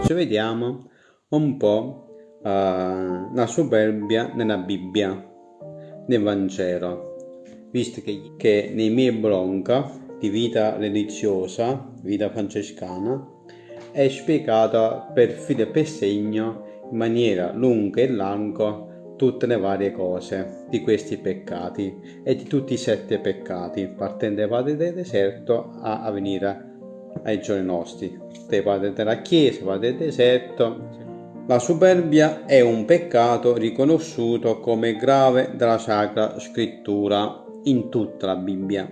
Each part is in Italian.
oggi vediamo un po' uh, la superbia nella Bibbia, nel Vangelo, visto che, che nei miei blog di vita religiosa, vita francescana, è spiegata per filo e per segno in maniera lunga e larga tutte le varie cose di questi peccati e di tutti i sette peccati, partendo del deserto a, a venire ai giorni nostri, dai padri della Chiesa, padri del deserto. La superbia è un peccato riconosciuto come grave dalla Sacra Scrittura in tutta la Bibbia,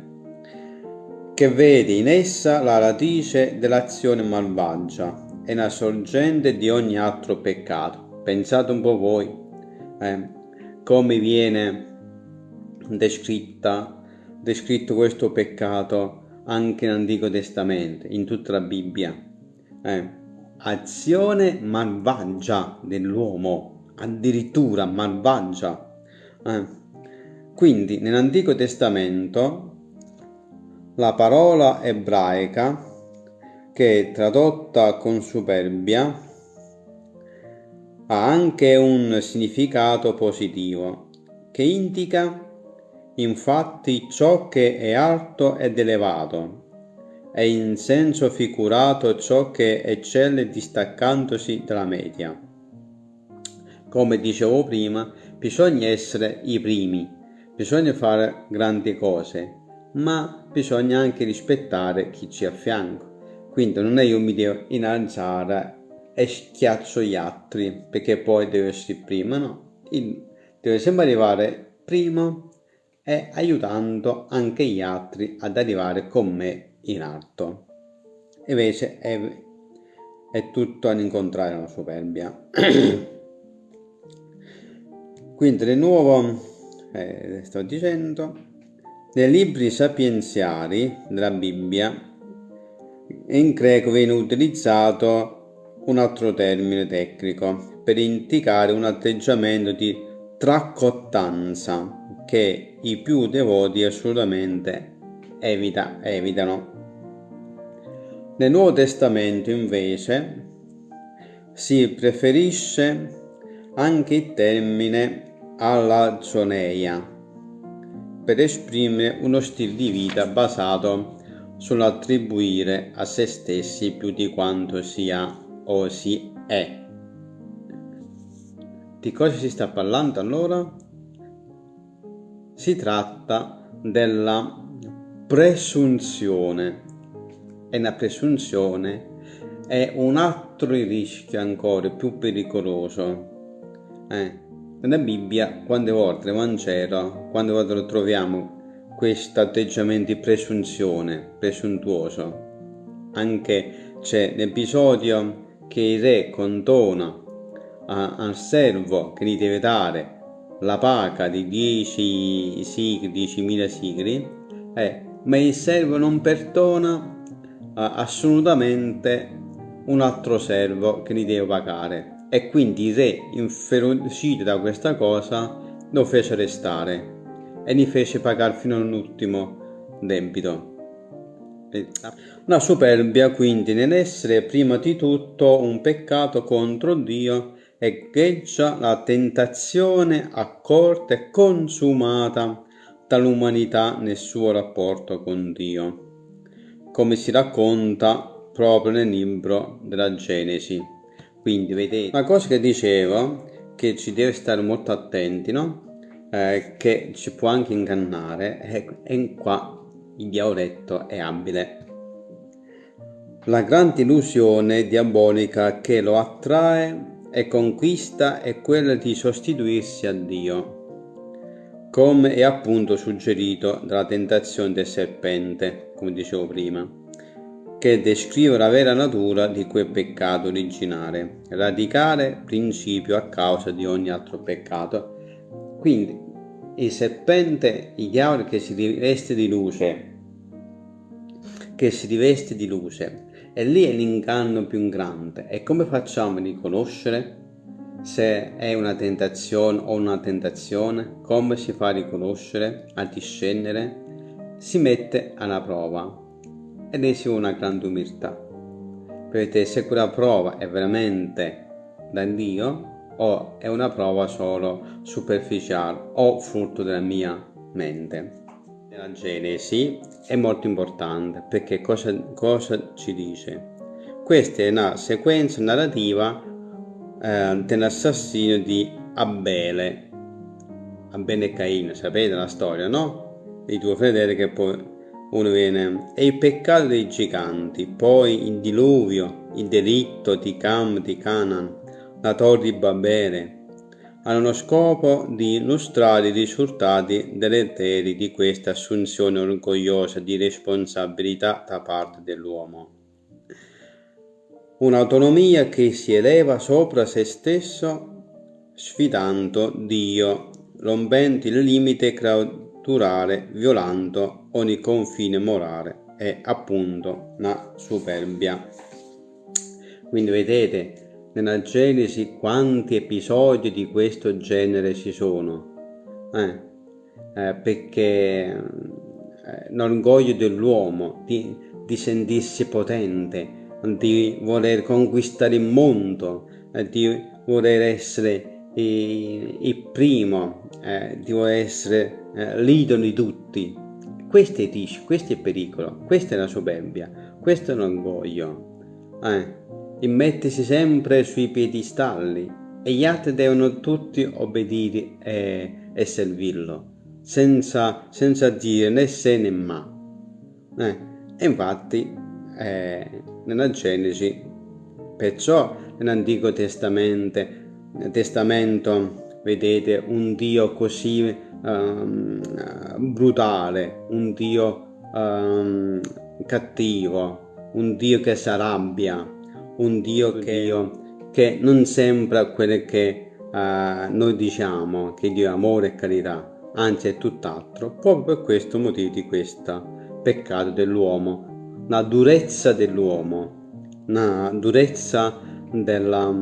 che vede in essa la radice dell'azione malvagia e la sorgente di ogni altro peccato. Pensate un po' voi, eh, come viene descritta, descritto questo peccato anche nell'Antico Testamento, in tutta la Bibbia. Eh, azione malvagia dell'uomo, addirittura malvagia. Eh. Quindi nell'Antico Testamento la parola ebraica che tradotta con superbia ha anche un significato positivo che indica infatti ciò che è alto ed elevato, e in senso figurato ciò che eccelle distaccandosi dalla media. Come dicevo prima, bisogna essere i primi, bisogna fare grandi cose, ma bisogna anche rispettare chi ci affianca. Quindi non è io mi devo innalzare e schiaccio gli altri perché poi devo essere prima, no? Deve sempre arrivare primo e aiutando anche gli altri ad arrivare con me in alto. Invece è, è tutto all'incontrario la superbia. Quindi di nuovo, eh, sto dicendo, nei libri sapienziali della Bibbia in greco viene utilizzato un altro termine tecnico per indicare un atteggiamento di tracottanza che i più devoti assolutamente evita, evitano. Nel Nuovo Testamento invece si preferisce anche il termine alla zoneia per esprimere uno stile di vita basato sull'attribuire a se stessi più di quanto sia o si è. Di cosa si sta parlando allora? Si tratta della presunzione e la presunzione è un altro rischio ancora più pericoloso. Eh, nella Bibbia, quante volte nel Vangelo, quante volte lo troviamo questo atteggiamento di presunzione, presuntuoso. Anche c'è l'episodio che il re condona al servo che gli deve dare la paga di 10 sigri, 10.000 sigri, eh, ma il servo non perdona eh, assolutamente un altro servo che gli deve pagare e quindi il re inferocito da questa cosa lo fece arrestare e gli fece pagare fino all'ultimo debito. La superbia quindi nell'essere prima di tutto un peccato contro Dio echeggia la tentazione accorta e consumata dall'umanità nel suo rapporto con Dio, come si racconta proprio nel libro della Genesi. Quindi vedete, una cosa che dicevo, che ci deve stare molto attenti, no? Eh, che ci può anche ingannare, e, e qua il diavoletto è abile. La grande illusione diabolica che lo attrae e conquista è quella di sostituirsi a Dio, come è appunto suggerito dalla tentazione del serpente, come dicevo prima, che descrive la vera natura di quel peccato originale, radicale principio a causa di ogni altro peccato. Quindi il serpente, il diavolo che si riveste di luce, che si riveste di luce, e lì è l'inganno più grande. E come facciamo a riconoscere se è una tentazione o una tentazione? Come si fa a riconoscere, a discernere? Si mette alla prova ed è una grande umiltà. vedete se quella prova è veramente da Dio o è una prova solo superficiale o frutto della mia mente. La Genesi è molto importante perché cosa, cosa ci dice? Questa è una sequenza narrativa eh, dell'assassinio di Abele. Abele e Caino, sapete la storia, no? I due fratelli che poi uno viene... E il peccato dei giganti, poi il diluvio, il delitto di Cam, di Canaan, la torre di Babele, hanno lo scopo di illustrare i risultati deleteri di questa assunzione orgogliosa di responsabilità da parte dell'uomo. Un'autonomia che si eleva sopra se stesso sfidando Dio, rompendo il limite creaturale, violando ogni confine morale e appunto la superbia. Quindi vedete, nella Genesi quanti episodi di questo genere ci sono. Eh, eh, perché eh, l'orgoglio dell'uomo di, di, sentirsi potente, di voler conquistare il mondo, eh, di voler essere il, il primo, eh, di voler essere eh, l'idolo di tutti. Questo è, questo è pericolo, questa è la soberbia, questo è l'orgoglio. Eh mettersi sempre sui piedistalli e gli altri devono tutti obbedire e, e servirlo, senza, senza, dire né se né ma. Eh, e infatti eh, nella Genesi, perciò nell'Antico Testamento, Testamento vedete un Dio così um, brutale, un Dio um, cattivo, un Dio che si arrabbia, un Dio che, Dio che non sembra quello che uh, noi diciamo, che Dio è amore e carità, anzi è tutt'altro, proprio per questo motivo di questo peccato dell'uomo, la durezza dell'uomo, la durezza della,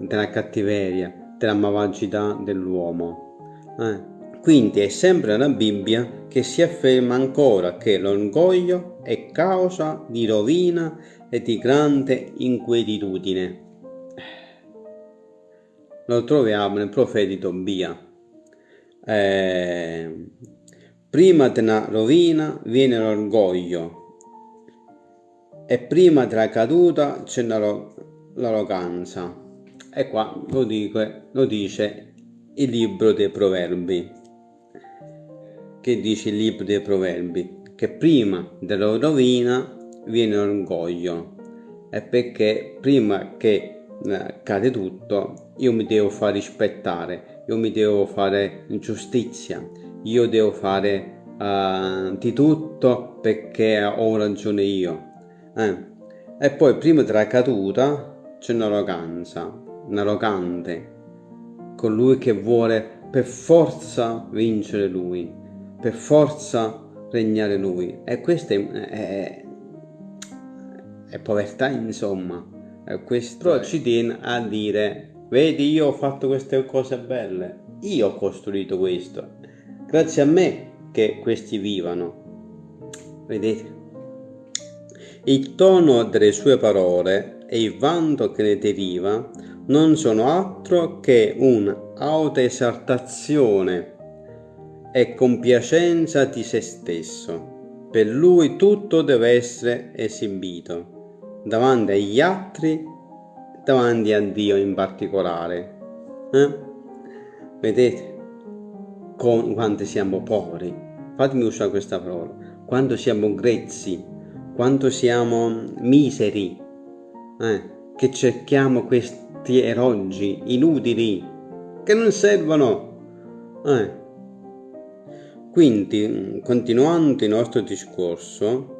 della cattiveria, della malvagità dell'uomo. Eh. Quindi è sempre la Bibbia che si afferma ancora che l'orgoglio è causa di rovina e di grande inquietudine. Lo troviamo nel profeta Tobia. Eh, prima della rovina viene l'orgoglio e prima della caduta c'è l'arroganza. E qua lo, dico, lo dice il libro dei proverbi. Che dice il libro dei proverbi? Che prima della rovina viene l'orgoglio è perché prima che eh, cade tutto io mi devo fare rispettare io mi devo fare giustizia io devo fare uh, di tutto perché ho ragione io eh. e poi prima della caduta c'è un'arroganza un arrogante colui che vuole per forza vincere lui per forza regnare lui e questo è, è, è povertà insomma. E questo Però ci tiene a dire, vedi io ho fatto queste cose belle, io ho costruito questo, grazie a me che questi vivano. Vedete? Il tono delle sue parole e il vanto che ne deriva non sono altro che un'autoesaltazione e compiacenza di se stesso. Per lui tutto deve essere esibito davanti agli altri, davanti a Dio in particolare. Eh? Vedete con, quanto siamo poveri? Fatemi usare questa parola. Quanto siamo grezzi, quanto siamo miseri, eh? che cerchiamo questi erogi inutili che non servono. Eh? Quindi, continuando il nostro discorso,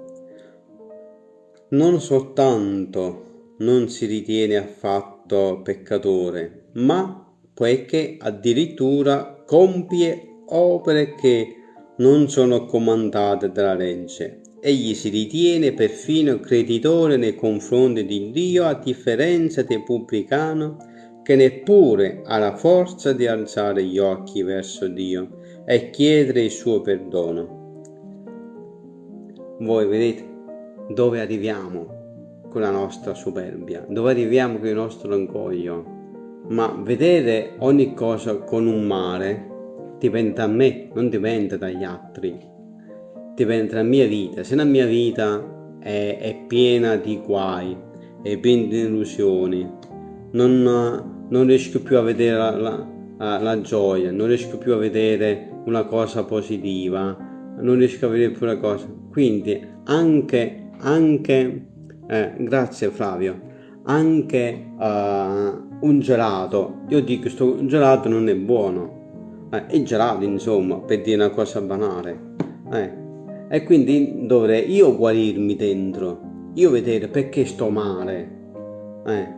non soltanto non si ritiene affatto peccatore, ma poiché addirittura compie opere che non sono comandate dalla legge. Egli si ritiene perfino creditore nei confronti di Dio a differenza del pubblicano che neppure ha la forza di alzare gli occhi verso Dio e chiedere il suo perdono. Voi vedete dove arriviamo con la nostra superbia, dove arriviamo con il nostro orgoglio. Ma vedere ogni cosa con un mare dipende da me, non dipende dagli altri. Dipende dalla mia vita. Se la mia vita è, è piena di guai, è piena di illusioni, non, non riesco più a vedere la, la, la, gioia, non riesco più a vedere una cosa positiva, non riesco a vedere più una cosa. Quindi anche, anche eh, grazie Flavio, anche uh, un gelato, io dico questo gelato non è buono, eh, è gelato insomma, per dire una cosa banale. Eh. E quindi dovrei io guarirmi dentro, io vedere perché sto male, eh,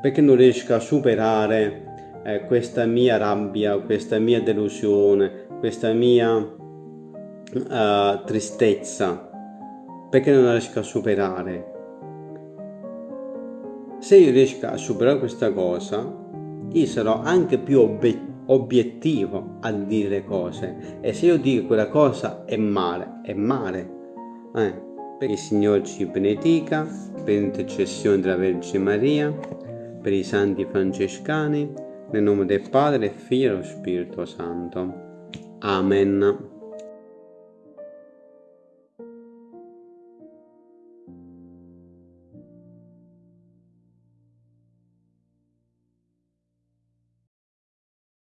perché non riesco a superare eh, questa mia rabbia, questa mia delusione, questa mia uh, tristezza, perché non riesco a superare. Se io riesco a superare questa cosa, io sarò anche più obiettivo obiettivo a dire cose e se io dico quella cosa è male, è male. Eh, perché il Signore ci benedica per l'intercessione della Vergine Maria, per i santi francescani, nel nome del Padre, Figlio e dello Spirito Santo. Amen.